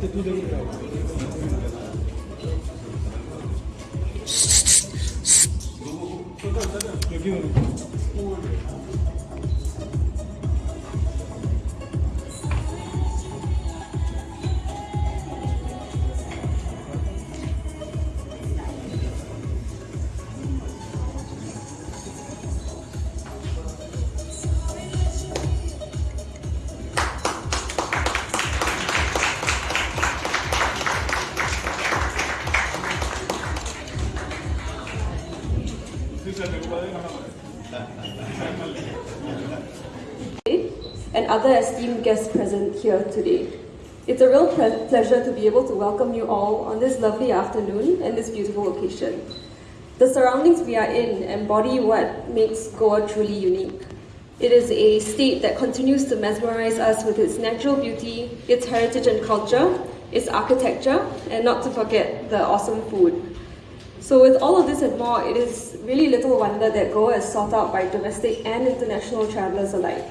그때 도전이라고. 여기는 and other esteemed guests present here today. It's a real pleasure to be able to welcome you all on this lovely afternoon and this beautiful occasion. The surroundings we are in embody what makes Goa truly unique. It is a state that continues to mesmerize us with its natural beauty, its heritage and culture, its architecture, and not to forget the awesome food. So, with all of this and more, it is really little wonder that Goa is sought out by domestic and international travelers alike.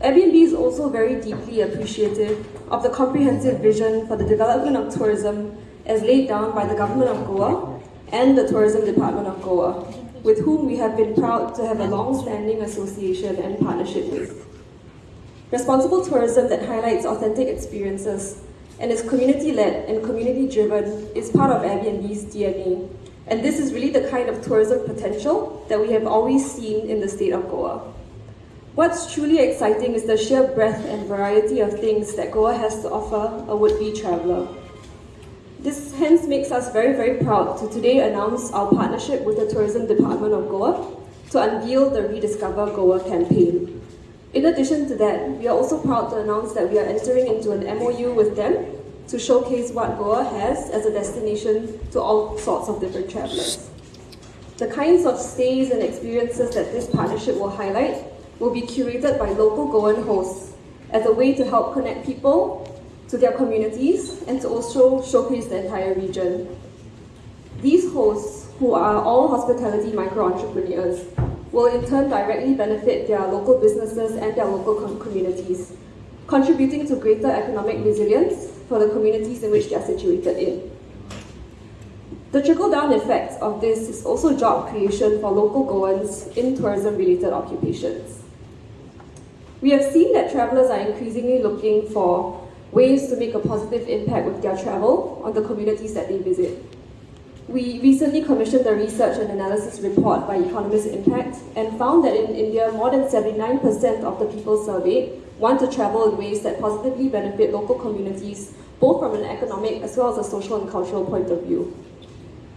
Airbnb is also very deeply appreciative of the comprehensive vision for the development of tourism as laid down by the Government of Goa and the Tourism Department of Goa, with whom we have been proud to have a long-standing association and partnership with. Responsible tourism that highlights authentic experiences and is community-led and community-driven is part of Airbnb's DNA. And this is really the kind of tourism potential that we have always seen in the state of Goa. What's truly exciting is the sheer breadth and variety of things that Goa has to offer a would-be traveller. This hence makes us very, very proud to today announce our partnership with the Tourism Department of Goa to unveil the Rediscover Goa campaign. In addition to that, we are also proud to announce that we are entering into an MOU with them to showcase what Goa has as a destination to all sorts of different travelers. The kinds of stays and experiences that this partnership will highlight will be curated by local Goan hosts as a way to help connect people to their communities and to also showcase the entire region. These hosts, who are all hospitality micro entrepreneurs, will in turn directly benefit their local businesses and their local com- communities, contributing to greater economic resilience for the communities in which they are situated in. The trickle down effect of this is also job creation for local Goans in tourism related occupations. We have seen that travelers are increasingly looking for ways to make a positive impact with their travel on the communities that they visit. We recently commissioned a research and analysis report by Economist Impact and found that in India, more than 79% of the people surveyed want to travel in ways that positively benefit local communities, both from an economic as well as a social and cultural point of view.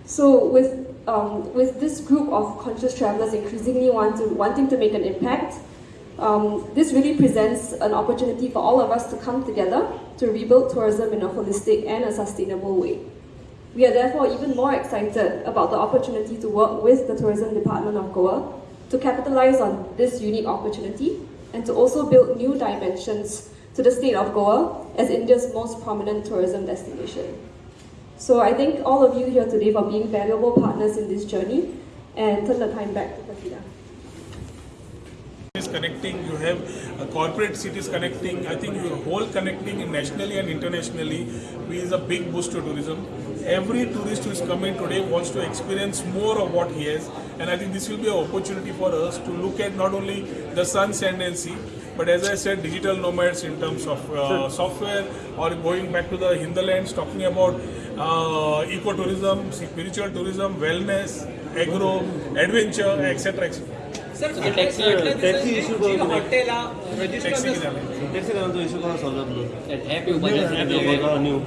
So with um, with this group of conscious travelers increasingly want to, wanting to make an impact, um, this really presents an opportunity for all of us to come together to rebuild tourism in a holistic and a sustainable way. We are therefore even more excited about the opportunity to work with the Tourism Department of Goa to capitalize on this unique opportunity and to also build new dimensions to the state of Goa as India's most prominent tourism destination. So I thank all of you here today for being valuable partners in this journey and turn the time back to Katrina. Connecting, you have uh, corporate cities connecting, I think your whole connecting nationally and internationally is a big boost to tourism. Every tourist who is coming today wants to experience more of what he has, and I think this will be an opportunity for us to look at not only the sun, sand, and sea, but as I said, digital nomads in terms of uh, software, or going back to the hinterlands, talking about uh, ecotourism, spiritual tourism, wellness, agro, adventure, etc. etc. Taxi issue taxi issue करून solve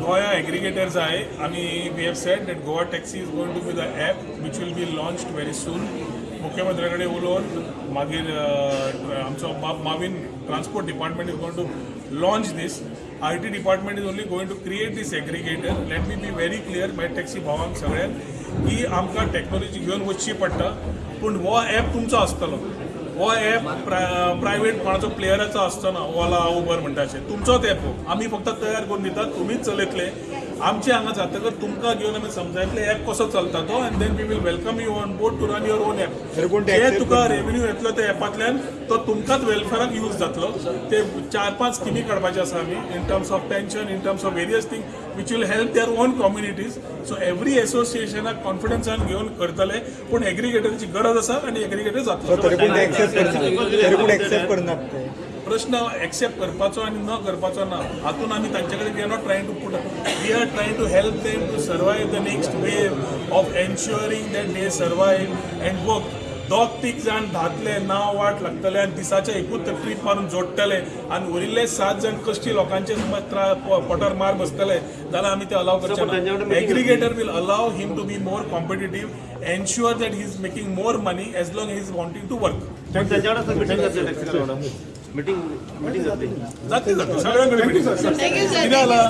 गोया aggregators आहे. आणि we have set that Goa taxi is going to be the app which will be launch very soon मुख्यमंत्र्याकडे उलोवन मागीर आमचो मावीन transport department is going to launch this I T department is only going to create this aggregator let me be very clear my taxi भावांक सगळ्यांक की आमकां technology घेवन वचची पडटा पूण हो ॲप तुमचो आसतलो हो ॲप प्रायव्हेट कोणाचो प्लेयराचो आसचो ना ओला उबर म्हणटा अशें तुमचोच ॲप हो. आमी फक्त तयार करून दितात तुमीच चलयतले आमचे हांगा जातकर तुमकां घेवन आमी समजायतले ॲप कसो चलता तो and then we will welcome you on board to run your own ते जे तुका करना? रेव्हेन्यू येतलो त्या ॲपांतल्यान तो तुमकांच वेलफेअराक यूज जातलो. ते चार पांच स्किमी काडपाचे आसा आमी in terms of pension in terms of various thing which will help their own communities so every एसोसिएशनाक कॉन्फिडन्सान घेवन करतले. पूण एग्रिगेटरची गरज आसा आनी एग्रिगेटर जातलो प्रश्न एक्सेप्ट करपाचो आणि न करपाचो ना. हातून आमी तांचे कडेन we are not trying to put we are trying to help them to survive the next wave of ensuring that they survive and work दोग तीग जाण धातले नांव वाट लागतले आनी दिसाचे एकूच ट्रीप मारून जोडटले आनी उरिल्ले सात जाण कश्टी लोकांचे समज पोटार मार बसतले. जाल्यार आमी ते अलाव करचे ना एग्रिगेटर विल अलाव him to be more competitive ensure that he is making more money as long he is wanting to work meeting meeting meeting जाते जाते. सगळ्यांकडे sir. कितें. जालां?